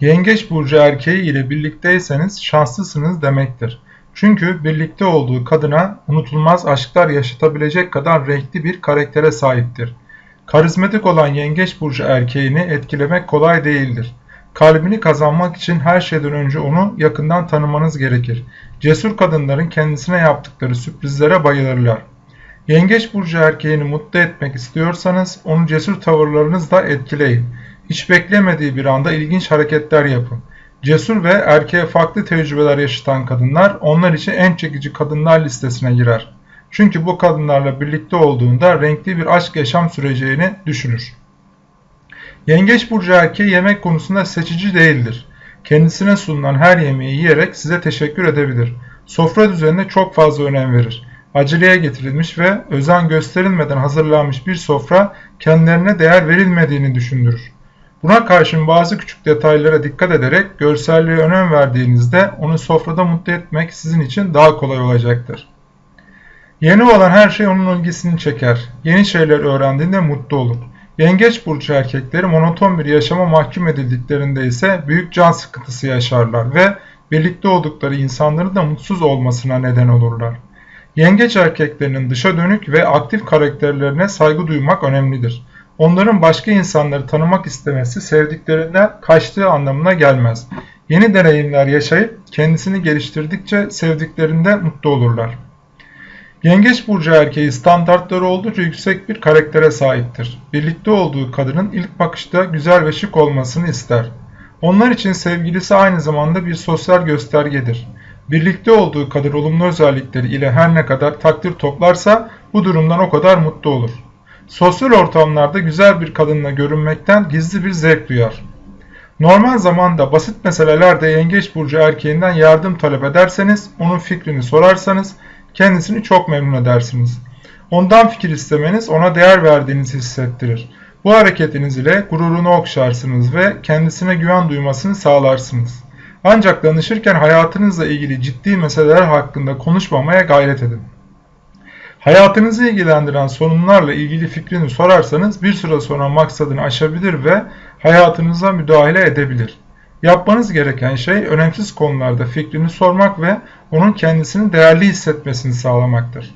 Yengeç burcu erkeği ile birlikteyseniz şanslısınız demektir. Çünkü birlikte olduğu kadına unutulmaz aşklar yaşatabilecek kadar renkli bir karaktere sahiptir. Karizmatik olan yengeç burcu erkeğini etkilemek kolay değildir. Kalbini kazanmak için her şeyden önce onu yakından tanımanız gerekir. Cesur kadınların kendisine yaptıkları sürprizlere bayılırlar. Yengeç burcu erkeğini mutlu etmek istiyorsanız onu cesur tavırlarınızla etkileyin. Hiç beklemediği bir anda ilginç hareketler yapın. Cesur ve erkeğe farklı tecrübeler yaşatan kadınlar onlar için en çekici kadınlar listesine girer. Çünkü bu kadınlarla birlikte olduğunda renkli bir aşk yaşam süreceğini düşünür. Yengeç burcu erkeği yemek konusunda seçici değildir. Kendisine sunulan her yemeği yiyerek size teşekkür edebilir. Sofra düzenine çok fazla önem verir. Aceleye getirilmiş ve özen gösterilmeden hazırlanmış bir sofra kendilerine değer verilmediğini düşündürür. Buna karşın bazı küçük detaylara dikkat ederek görselliğe önem verdiğinizde onu sofrada mutlu etmek sizin için daha kolay olacaktır. Yeni olan her şey onun ilgisini çeker. Yeni şeyler öğrendiğinde mutlu olur. Yengeç burcu erkekleri monoton bir yaşama mahkum edildiklerinde ise büyük can sıkıntısı yaşarlar ve birlikte oldukları insanların da mutsuz olmasına neden olurlar. Yengeç erkeklerinin dışa dönük ve aktif karakterlerine saygı duymak önemlidir. Onların başka insanları tanımak istemesi sevdiklerinden kaçtığı anlamına gelmez. Yeni deneyimler yaşayıp kendisini geliştirdikçe sevdiklerinde mutlu olurlar. Yengeç burcu erkeği standartları oldukça yüksek bir karaktere sahiptir. Birlikte olduğu kadının ilk bakışta güzel ve şık olmasını ister. Onlar için sevgilisi aynı zamanda bir sosyal göstergedir. Birlikte olduğu kadar olumlu özellikleri ile her ne kadar takdir toplarsa bu durumdan o kadar mutlu olur. Sosyal ortamlarda güzel bir kadınla görünmekten gizli bir zevk duyar. Normal zamanda basit meselelerde yengeç burcu erkeğinden yardım talep ederseniz, onun fikrini sorarsanız kendisini çok memnun edersiniz. Ondan fikir istemeniz ona değer verdiğinizi hissettirir. Bu hareketiniz ile gururunu okşarsınız ve kendisine güven duymasını sağlarsınız. Ancak danışırken hayatınızla ilgili ciddi meseleler hakkında konuşmamaya gayret edin. Hayatınızı ilgilendiren sorunlarla ilgili fikrini sorarsanız bir süre sonra maksadını aşabilir ve hayatınıza müdahale edebilir. Yapmanız gereken şey önemsiz konularda fikrini sormak ve onun kendisini değerli hissetmesini sağlamaktır.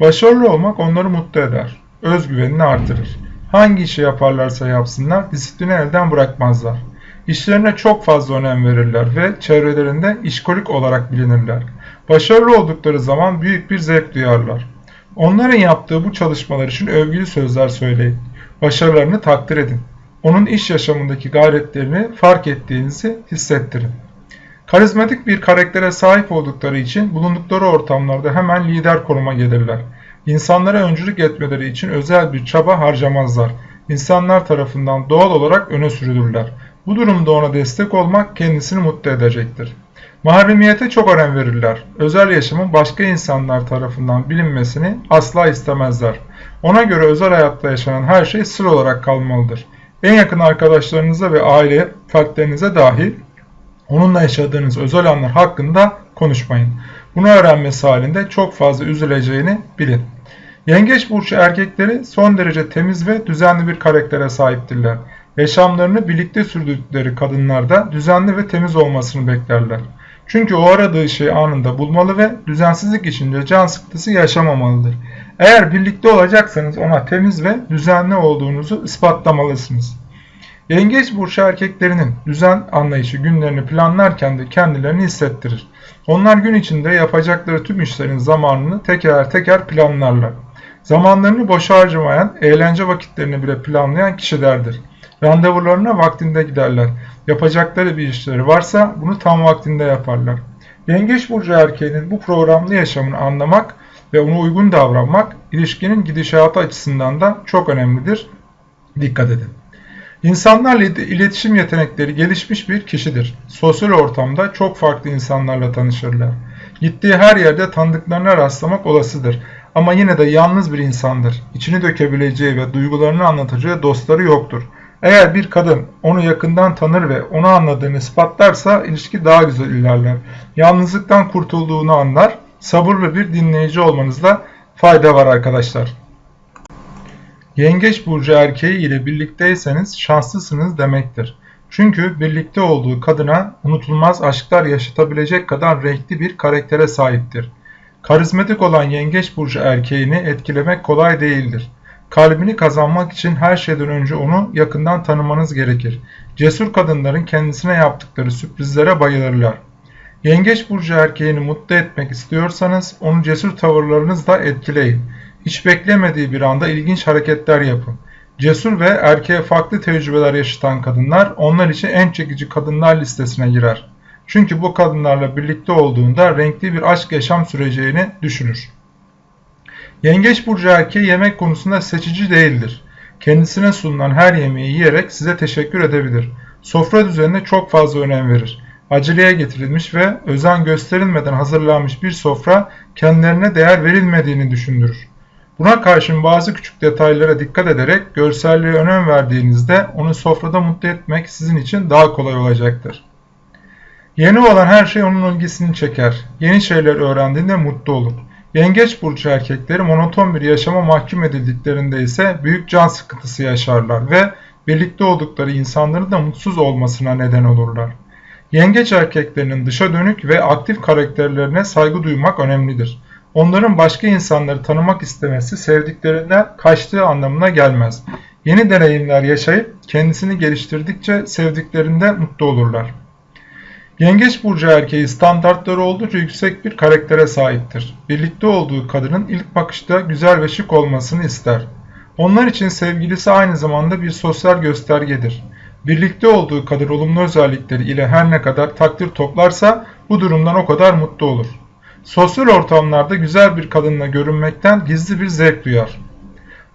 Başarılı olmak onları mutlu eder, özgüvenini artırır. Hangi işi yaparlarsa yapsınlar disiplini elden bırakmazlar. İşlerine çok fazla önem verirler ve çevrelerinde işkolik olarak bilinirler. Başarılı oldukları zaman büyük bir zevk duyarlar. Onların yaptığı bu çalışmalar için övgülü sözler söyleyin. Başarılarını takdir edin. Onun iş yaşamındaki gayretlerini fark ettiğinizi hissettirin. Karizmatik bir karaktere sahip oldukları için bulundukları ortamlarda hemen lider konuma gelirler. İnsanlara öncülük etmeleri için özel bir çaba harcamazlar. İnsanlar tarafından doğal olarak öne sürülürler. Bu durumda ona destek olmak kendisini mutlu edecektir. Mahremiyete çok önem verirler. Özel yaşamın başka insanlar tarafından bilinmesini asla istemezler. Ona göre özel hayatta yaşanan her şey sır olarak kalmalıdır. En yakın arkadaşlarınıza ve aile fertlerinize dahil onunla yaşadığınız özel anlar hakkında konuşmayın. Bunu öğrenmesi halinde çok fazla üzüleceğini bilin. Yengeç burcu erkekleri son derece temiz ve düzenli bir karaktere sahiptirler. Yaşamlarını birlikte sürdükleri kadınlarda düzenli ve temiz olmasını beklerler. Çünkü o aradığı şeyi anında bulmalı ve düzensizlik içinde can sıkıntısı yaşamamalıdır. Eğer birlikte olacaksanız ona temiz ve düzenli olduğunuzu ispatlamalısınız. Yengeç burcu erkeklerinin düzen anlayışı günlerini planlarken de kendilerini hissettirir. Onlar gün içinde yapacakları tüm işlerin zamanını teker teker planlarlar. Zamanlarını boşa harcamayan, eğlence vakitlerini bile planlayan kişilerdir. Randevularına vaktinde giderler. Yapacakları bir işleri varsa bunu tam vaktinde yaparlar. Yengeç burcu erkeğinin bu programlı yaşamını anlamak ve ona uygun davranmak ilişkinin gidişatı açısından da çok önemlidir. Dikkat edin. İnsanlarla iletişim yetenekleri gelişmiş bir kişidir. Sosyal ortamda çok farklı insanlarla tanışırlar. Gittiği her yerde tanıdıklarına rastlamak olasıdır. Ama yine de yalnız bir insandır. İçini dökebileceği ve duygularını anlatacağı dostları yoktur. Eğer bir kadın onu yakından tanır ve onu anladığını ispatlarsa ilişki daha güzel ilerler. Yalnızlıktan kurtulduğunu anlar. Sabırlı bir dinleyici olmanızda fayda var arkadaşlar. Yengeç burcu erkeği ile birlikteyseniz şanslısınız demektir. Çünkü birlikte olduğu kadına unutulmaz aşklar yaşatabilecek kadar renkli bir karaktere sahiptir. Karizmatik olan yengeç burcu erkeğini etkilemek kolay değildir. Kalbini kazanmak için her şeyden önce onu yakından tanımanız gerekir. Cesur kadınların kendisine yaptıkları sürprizlere bayılırlar. Yengeç burcu erkeğini mutlu etmek istiyorsanız onu cesur tavırlarınızla etkileyin. Hiç beklemediği bir anda ilginç hareketler yapın. Cesur ve erkeğe farklı tecrübeler yaşatan kadınlar onlar için en çekici kadınlar listesine girer. Çünkü bu kadınlarla birlikte olduğunda renkli bir aşk yaşam süreceğini düşünür. Yengeç burcu erkeği yemek konusunda seçici değildir. Kendisine sunulan her yemeği yiyerek size teşekkür edebilir. Sofra düzenine çok fazla önem verir. Aceleye getirilmiş ve özen gösterilmeden hazırlanmış bir sofra kendilerine değer verilmediğini düşündürür. Buna karşın bazı küçük detaylara dikkat ederek görselliğe önem verdiğinizde onu sofrada mutlu etmek sizin için daha kolay olacaktır. Yeni olan her şey onun ilgisini çeker. Yeni şeyler öğrendiğinde mutlu olur. Yengeç burcu erkekleri monoton bir yaşama mahkum edildiklerinde ise büyük can sıkıntısı yaşarlar ve birlikte oldukları insanların da mutsuz olmasına neden olurlar. Yengeç erkeklerinin dışa dönük ve aktif karakterlerine saygı duymak önemlidir. Onların başka insanları tanımak istemesi sevdiklerinden kaçtığı anlamına gelmez. Yeni deneyimler yaşayıp kendisini geliştirdikçe sevdiklerinde mutlu olurlar. Yengeç burcu erkeği standartları oldukça yüksek bir karaktere sahiptir. Birlikte olduğu kadının ilk bakışta güzel ve şık olmasını ister. Onlar için sevgilisi aynı zamanda bir sosyal göstergedir. Birlikte olduğu kadar olumlu özellikleri ile her ne kadar takdir toplarsa bu durumdan o kadar mutlu olur. Sosyal ortamlarda güzel bir kadınla görünmekten gizli bir zevk duyar.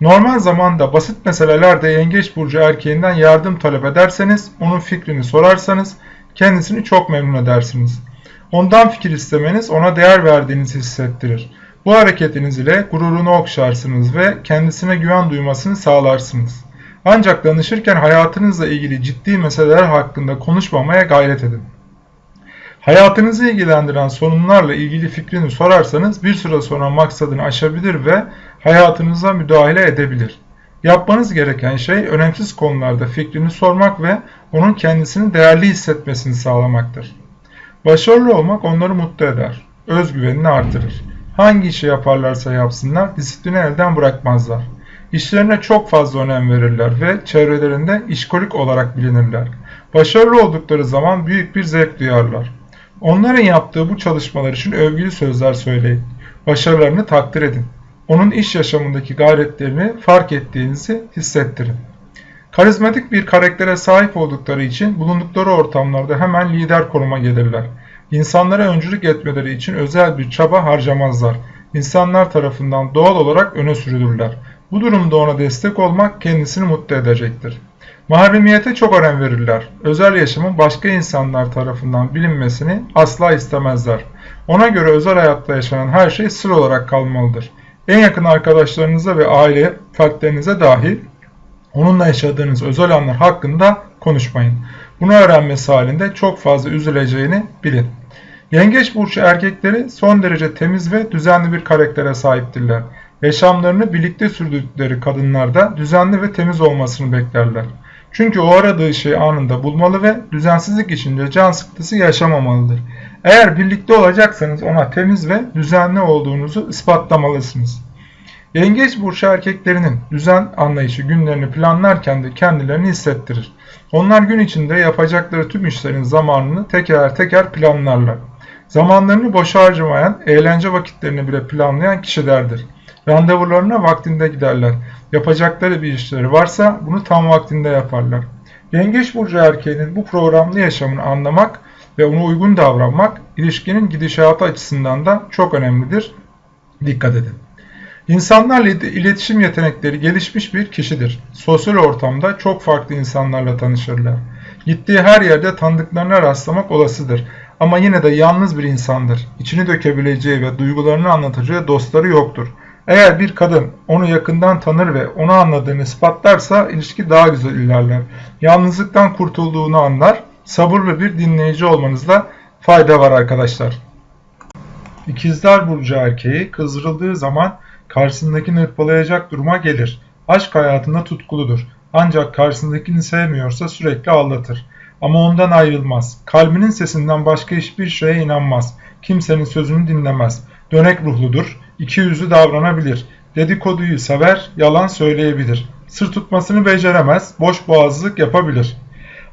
Normal zamanda basit meselelerde yengeç burcu erkeğinden yardım talep ederseniz, onun fikrini sorarsanız kendisini çok memnun edersiniz. Ondan fikir istemeniz ona değer verdiğinizi hissettirir. Bu hareketiniz ile gururunu okşarsınız ve kendisine güven duymasını sağlarsınız. Ancak danışırken hayatınızla ilgili ciddi meseleler hakkında konuşmamaya gayret edin. Hayatınızı ilgilendiren sorunlarla ilgili fikrini sorarsanız bir süre sonra maksadını aşabilir ve hayatınıza müdahale edebilir. Yapmanız gereken şey önemsiz konularda fikrini sormak ve onun kendisini değerli hissetmesini sağlamaktır. Başarılı olmak onları mutlu eder, özgüvenini artırır. Hangi işi yaparlarsa yapsınlar disiplini elden bırakmazlar. İşlerine çok fazla önem verirler ve çevrelerinde işkolik olarak bilinirler. Başarılı oldukları zaman büyük bir zevk duyarlar. Onların yaptığı bu çalışmalar için övgülü sözler söyleyin. Başarılarını takdir edin. Onun iş yaşamındaki gayretlerini fark ettiğinizi hissettirin. Karizmatik bir karaktere sahip oldukları için bulundukları ortamlarda hemen lider konuma gelirler. İnsanlara öncülük etmeleri için özel bir çaba harcamazlar. İnsanlar tarafından doğal olarak öne sürülürler. Bu durumda ona destek olmak kendisini mutlu edecektir. Mahremiyete çok önem verirler. Özel yaşamın başka insanlar tarafından bilinmesini asla istemezler. Ona göre özel hayatta yaşanan her şey sır olarak kalmalıdır. En yakın arkadaşlarınıza ve aile fertlerinize dahil onunla yaşadığınız özel anlar hakkında konuşmayın. Bunu öğrenmesi halinde çok fazla üzüleceğini bilin. Yengeç burcu erkekleri son derece temiz ve düzenli bir karaktere sahiptirler. Yaşamlarını birlikte sürdürdükleri kadınlarda düzenli ve temiz olmasını beklerler. Çünkü o aradığı şeyi anında bulmalı ve düzensizlik içinde can sıkıntısı yaşamamalıdır. Eğer birlikte olacaksanız ona temiz ve düzenli olduğunuzu ispatlamalısınız. Yengeç burcu erkeklerinin düzen anlayışı günlerini planlarken de kendilerini hissettirir. Onlar gün içinde yapacakları tüm işlerin zamanını teker teker planlarlar. Zamanlarını boşa harcamayan, eğlence vakitlerini bile planlayan kişilerdir. Randevularına vaktinde giderler. Yapacakları bir işleri varsa bunu tam vaktinde yaparlar. Yengeç burcu erkeğinin bu programlı yaşamını anlamak ve ona uygun davranmak ilişkinin gidişatı açısından da çok önemlidir. Dikkat edin. İnsanlarla iletişim yetenekleri gelişmiş bir kişidir. Sosyal ortamda çok farklı insanlarla tanışırlar. Gittiği her yerde tanıdıklarına rastlamak olasıdır. Ama yine de yalnız bir insandır. İçini dökebileceği ve duygularını anlatacağı dostları yoktur. Eğer bir kadın onu yakından tanır ve onu anladığını ispatlarsa ilişki daha güzel ilerler. Yalnızlıktan kurtulduğunu anlar. Sabırlı bir dinleyici olmanızda fayda var arkadaşlar. İkizler Burcu erkeği kızdırıldığı zaman karşısındakini hırpalayacak duruma gelir. Aşk hayatında tutkuludur. Ancak karşısındakini sevmiyorsa sürekli aldatır. ama ondan ayrılmaz. Kalbinin sesinden başka hiçbir şeye inanmaz. Kimsenin sözünü dinlemez. Dönek ruhludur, iki yüzlü davranabilir. Dedikoduyu sever, yalan söyleyebilir. Sır tutmasını beceremez, boş boğazlık yapabilir.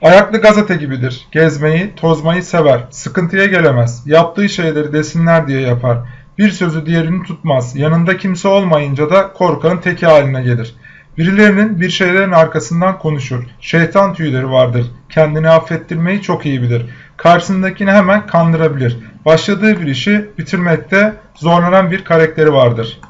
Ayaklı gazete gibidir. Gezmeyi, tozmayı sever. Sıkıntıya gelemez. Yaptığı şeyleri desinler diye yapar. Bir sözü diğerini tutmaz. Yanında kimse olmayınca da korkanın teki haline gelir. Birilerinin bir şeylerin arkasından konuşur. Şeytan tüyleri vardır. Kendini affettirmeyi çok iyi bilir. Karşısındakini hemen kandırabilir. Başladığı bir işi bitirmekte zorlanan bir karakteri vardır.